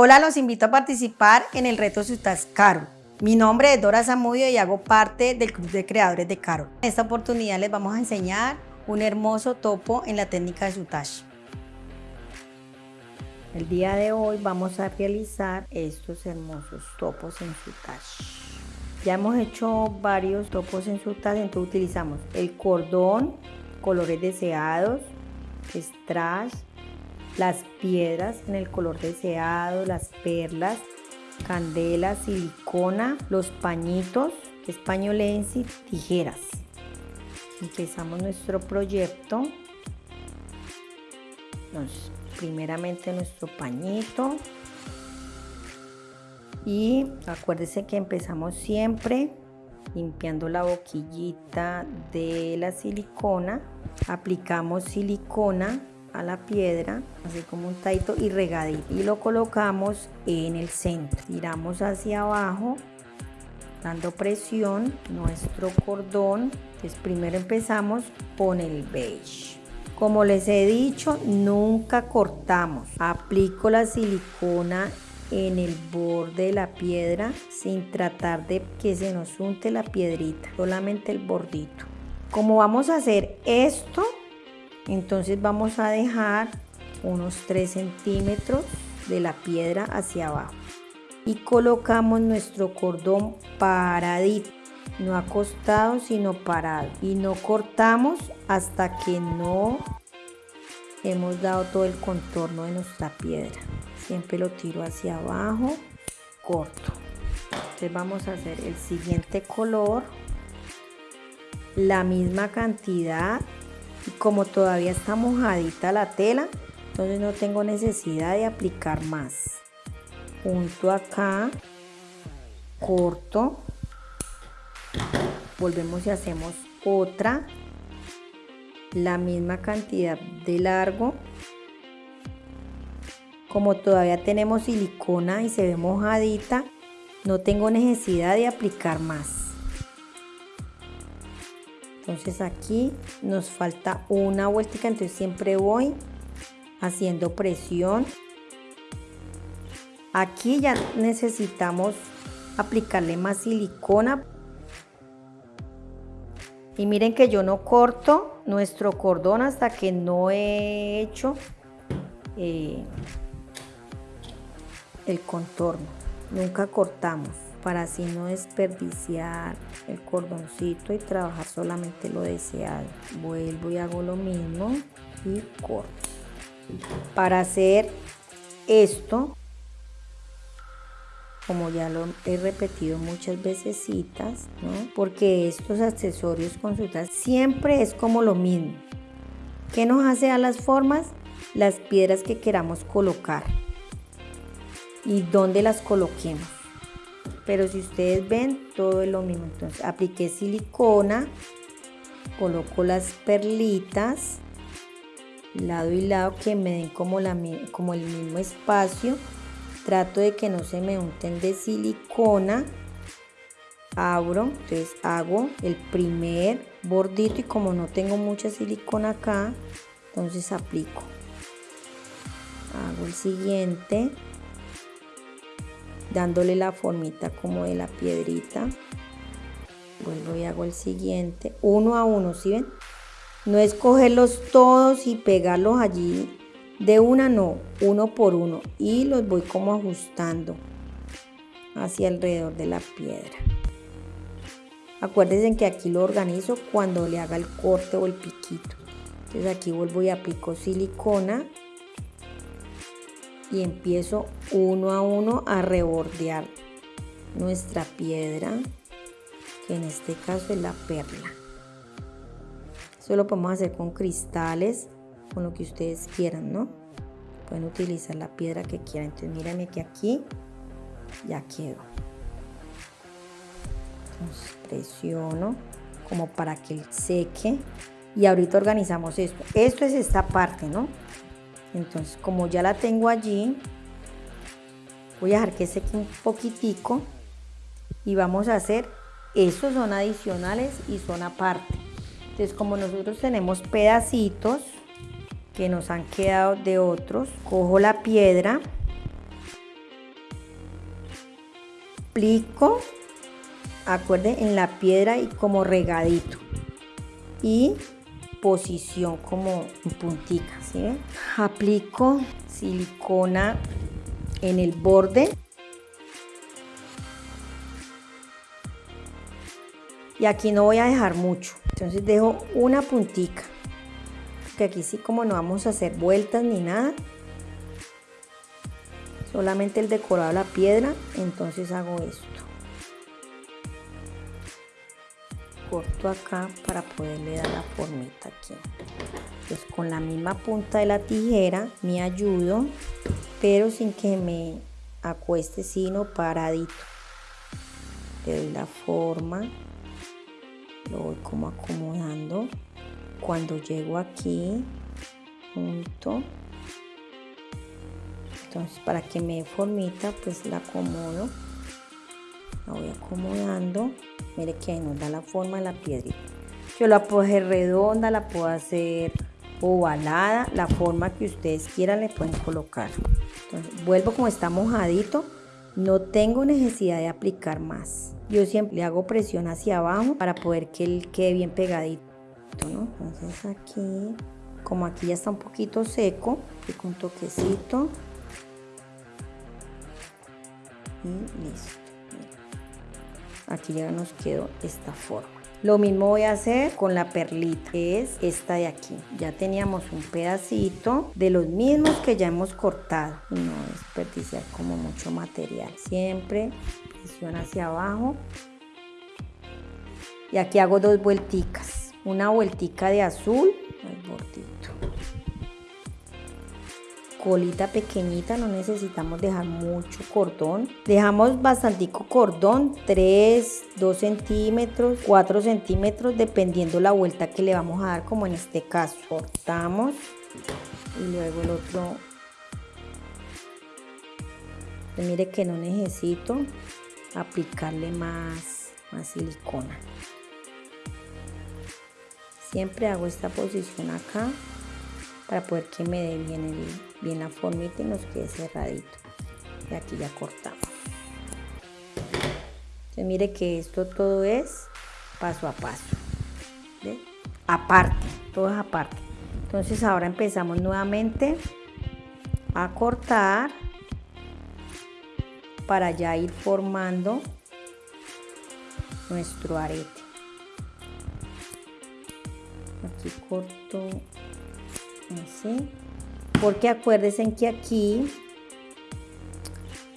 Hola, los invito a participar en el reto Sutas Caro. Mi nombre es Dora Zamudio y hago parte del Club de Creadores de Caro. En esta oportunidad les vamos a enseñar un hermoso topo en la técnica de Sutash. El día de hoy vamos a realizar estos hermosos topos en Sutash. Ya hemos hecho varios topos en Sutash, entonces utilizamos el cordón, colores deseados, strass, las piedras en el color deseado, las perlas, candela, silicona, los pañitos, españolense, tijeras. Empezamos nuestro proyecto. primeramente nuestro pañito. Y acuérdense que empezamos siempre limpiando la boquillita de la silicona. Aplicamos silicona a la piedra, así como un taito y regadito. Y lo colocamos en el centro. Tiramos hacia abajo, dando presión nuestro cordón. Entonces primero empezamos con el beige. Como les he dicho, nunca cortamos. Aplico la silicona en el borde de la piedra sin tratar de que se nos unte la piedrita, solamente el bordito. Como vamos a hacer esto, entonces vamos a dejar unos 3 centímetros de la piedra hacia abajo. Y colocamos nuestro cordón paradito. No acostado sino parado. Y no cortamos hasta que no hemos dado todo el contorno de nuestra piedra. Siempre lo tiro hacia abajo corto. Entonces vamos a hacer el siguiente color. La misma cantidad como todavía está mojadita la tela entonces no tengo necesidad de aplicar más. Junto acá corto. Volvemos y hacemos otra. La misma cantidad de largo. Como todavía tenemos silicona y se ve mojadita no tengo necesidad de aplicar más entonces aquí nos falta una vuelta entonces siempre voy haciendo presión. Aquí ya necesitamos aplicarle más silicona. Y miren que yo no corto nuestro cordón hasta que no he hecho eh, el contorno. Nunca cortamos para así no desperdiciar el cordoncito y trabajar solamente lo deseado. Vuelvo y hago lo mismo y corto. Para hacer esto, como ya lo he repetido muchas veces, ¿no? porque estos accesorios consultas siempre es como lo mismo. ¿Qué nos hace a las formas? Las piedras que queramos colocar y dónde las coloquemos pero si ustedes ven todo es lo mismo. Entonces apliqué silicona coloco las perlitas lado y lado que me den como, la, como el mismo espacio. Trato de que no se me unten de silicona. Abro entonces hago el primer bordito y como no tengo mucha silicona acá entonces aplico. Hago el siguiente dándole la formita como de la piedrita. Vuelvo y hago el siguiente, uno a uno, ¿sí ven? No es cogerlos todos y pegarlos allí de una, no, uno por uno. Y los voy como ajustando hacia alrededor de la piedra. Acuérdense que aquí lo organizo cuando le haga el corte o el piquito. Entonces aquí vuelvo y aplico silicona y empiezo uno a uno a rebordear nuestra piedra que en este caso es la perla. Eso lo podemos hacer con cristales con lo que ustedes quieran no pueden utilizar la piedra que quieran. Entonces mírenme que aquí ya quedó. Entonces presiono como para que seque. Y ahorita organizamos esto. Esto es esta parte no entonces como ya la tengo allí voy a dejar que seque un poquitico y vamos a hacer estos son adicionales y son aparte entonces como nosotros tenemos pedacitos que nos han quedado de otros cojo la piedra aplico, acuerden, en la piedra y como regadito. Y posición como puntica. Aplico silicona en el borde. Y aquí no voy a dejar mucho, entonces dejo una puntica. Que aquí sí como no vamos a hacer vueltas ni nada. Solamente el decorado de la piedra, entonces hago esto. Corto acá para poderle dar la formita aquí. Pues con la misma punta de la tijera me ayudo pero sin que me acueste sino paradito. Le doy la forma lo voy como acomodando. Cuando llego aquí junto. Entonces para que me dé formita pues la acomodo la voy acomodando. Mire que nos da la forma de la piedrita. Yo la puedo hacer redonda la puedo hacer ovalada la forma que ustedes quieran le pueden colocar. Entonces vuelvo como está mojadito no tengo necesidad de aplicar más. Yo siempre hago presión hacia abajo para poder que él quede bien pegadito ¿no? entonces aquí como aquí ya está un poquito seco con toquecito. Y listo aquí ya nos quedó esta forma lo mismo voy a hacer con la perlita, que es esta de aquí. Ya teníamos un pedacito de los mismos que ya hemos cortado. No desperdiciar como mucho material. Siempre presión hacia abajo. Y aquí hago dos vuelticas. Una vueltica de azul al bordito colita pequeñita, no necesitamos dejar mucho cordón. Dejamos bastantico cordón, 3, 2 centímetros, 4 centímetros, dependiendo la vuelta que le vamos a dar, como en este caso. Cortamos y luego el otro. Pues mire que no necesito aplicarle más, más silicona. Siempre hago esta posición acá para poder que me dé bien, bien la formita y nos quede cerradito. Y aquí ya cortamos. Entonces mire que esto todo es paso a paso. Aparte, todo es aparte. Entonces ahora empezamos nuevamente a cortar para ya ir formando nuestro arete. Aquí corto así porque acuérdense que aquí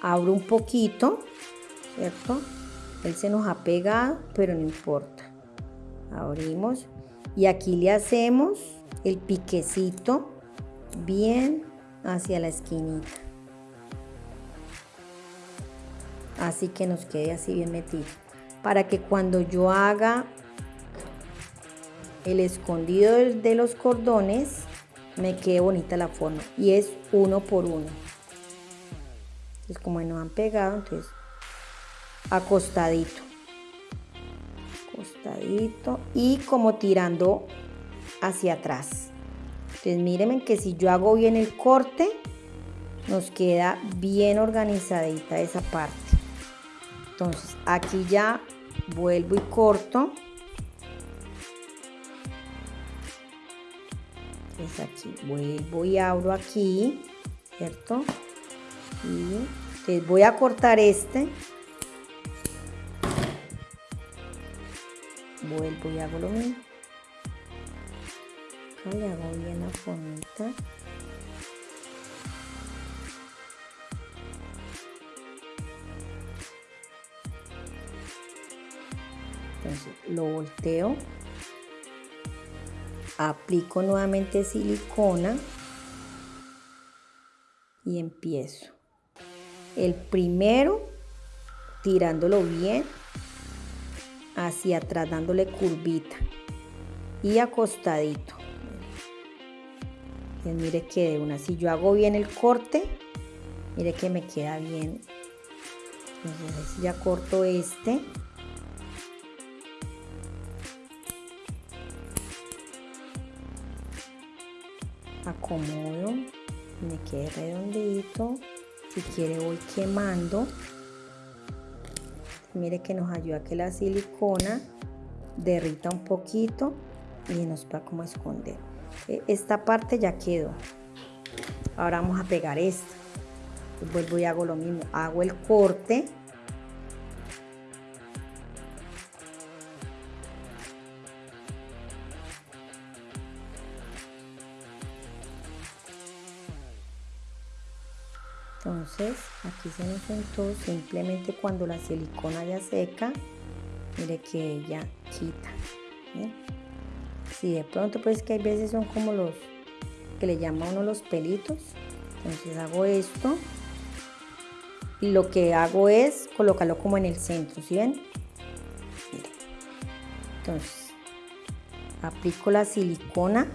abro un poquito cierto él se nos ha pegado pero no importa. Abrimos y aquí le hacemos el piquecito bien hacia la esquinita. Así que nos quede así bien metido. Para que cuando yo haga el escondido de los cordones me quede bonita la forma. Y es uno por uno. Es como no han pegado entonces acostadito. Acostadito y como tirando hacia atrás. Entonces mírenme que si yo hago bien el corte nos queda bien organizadita esa parte. Entonces aquí ya vuelvo y corto entonces aquí vuelvo y abro aquí cierto y voy a cortar este. Vuelvo y hago lo mismo. Acá le hago bien la formita. Entonces lo volteo aplico nuevamente silicona y empiezo. El primero tirándolo bien hacia atrás dándole curvita y acostadito. Mire que de una si yo hago bien el corte mire que me queda bien. Ya corto este acomodo me quede redondito si quiere voy quemando mire que nos ayuda que la silicona derrita un poquito y nos va como esconder. E, esta parte ya quedó. Ahora vamos a pegar esta. vuelvo y hago lo mismo. Hago el corte aquí se nos sentó simplemente cuando la silicona ya seca mire que ella quita si de pronto pues que hay veces son como los que le llama uno los pelitos. Entonces hago esto. Y lo que hago es colocarlo como en el centro ¿sí ven? entonces aplico la silicona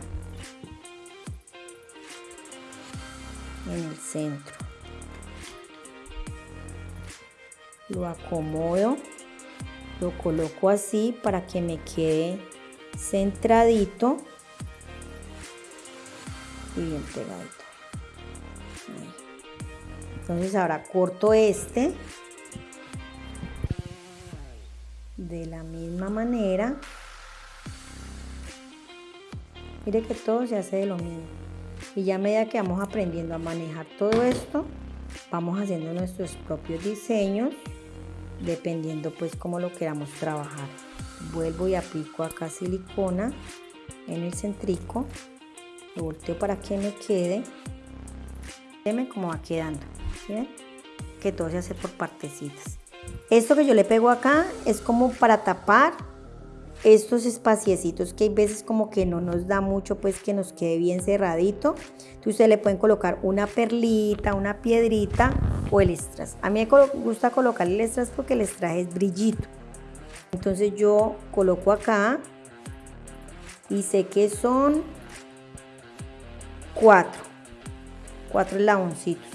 en el centro lo acomodo, lo coloco así para que me quede centradito y bien pegadito. Entonces ahora corto este de la misma manera. Mire que todo se hace de lo mismo. Y ya a medida que vamos aprendiendo a manejar todo esto, vamos haciendo nuestros propios diseños dependiendo pues cómo lo queramos trabajar. Vuelvo y aplico acá silicona en el centrico lo volteo para que me quede Veme cómo va quedando que todo se hace por partecitas. Esto que yo le pego acá es como para tapar estos espaciecitos que hay veces como que no nos da mucho pues que nos quede bien cerradito. Entonces ustedes le pueden colocar una perlita una piedrita el strass a mí me gusta colocar el strass porque el strass es brillito. Entonces yo coloco acá y sé que son cuatro. Cuatro eslaboncitos.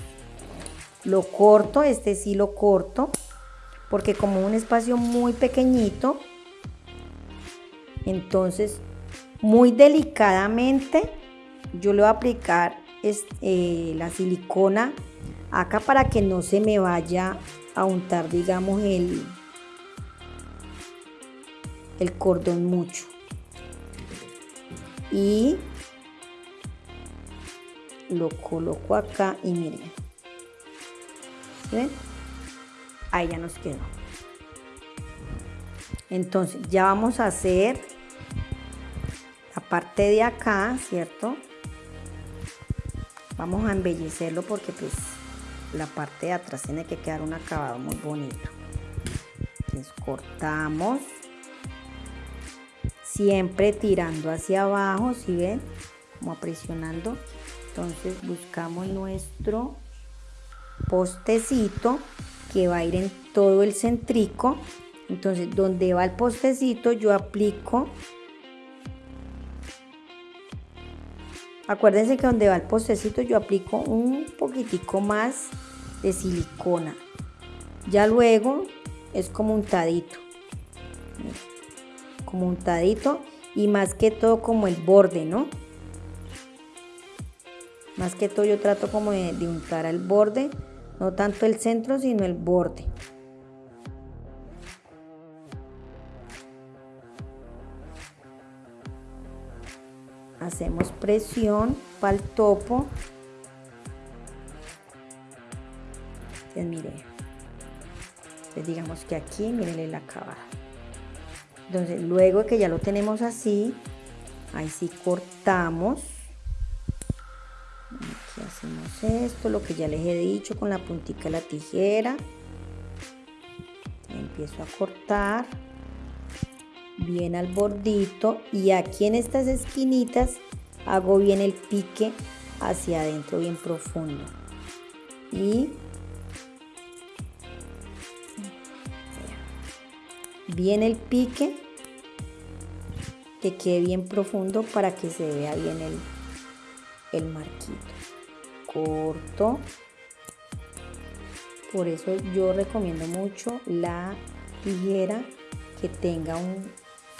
Lo corto este sí lo corto porque como un espacio muy pequeñito entonces, muy delicadamente, yo le voy a aplicar eh, la silicona acá para que no se me vaya a untar, digamos, el, el cordón mucho. Y lo coloco acá y miren. ven? Ahí ya nos quedó. Entonces ya vamos a hacer parte de acá, ¿cierto? Vamos a embellecerlo porque pues la parte de atrás tiene que quedar un acabado muy bonito. Entonces cortamos. Siempre tirando hacia abajo, si ven? Como presionando. Entonces buscamos nuestro postecito que va a ir en todo el centrico. Entonces, donde va el postecito, yo aplico Acuérdense que donde va el postecito yo aplico un poquitico más de silicona. Ya luego es como untadito. Como untadito y más que todo como el borde, ¿no? Más que todo yo trato como de, de untar el borde, no tanto el centro, sino el borde. Hacemos presión para el topo. Entonces mire entonces digamos que aquí miren la acabada entonces luego que ya lo tenemos así ahí sí cortamos. Aquí hacemos esto lo que ya les he dicho con la puntica de la tijera. Empiezo a cortar bien al bordito y aquí en estas esquinitas hago bien el pique hacia adentro bien profundo. Y bien el pique que quede bien profundo para que se vea bien el, el marquito. Corto. Por eso yo recomiendo mucho la tijera que tenga un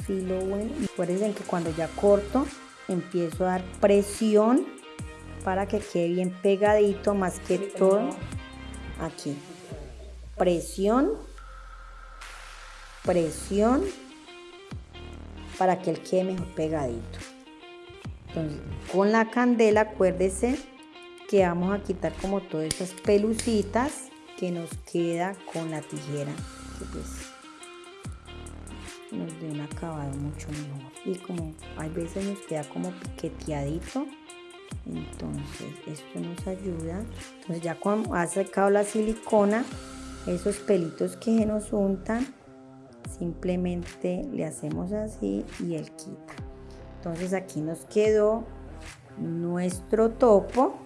filo bueno. Y acuérdense que cuando ya corto, empiezo a dar presión para que quede bien pegadito, más que todo aquí. Presión presión para que él quede mejor pegadito. Entonces, con la candela, acuérdese que vamos a quitar como todas esas pelucitas que nos queda con la tijera, que pues nos dé un acabado mucho mejor. Y como hay veces nos queda como piqueteadito, entonces esto nos ayuda. Entonces ya cuando ha secado la silicona, esos pelitos que se nos untan, simplemente le hacemos así y él quita. Entonces aquí nos quedó nuestro topo.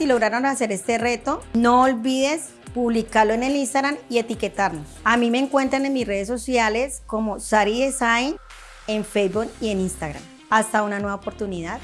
Si lograron hacer este reto, no olvides publicarlo en el Instagram y etiquetarnos. A mí me encuentran en mis redes sociales como Sari Design en Facebook y en Instagram. Hasta una nueva oportunidad.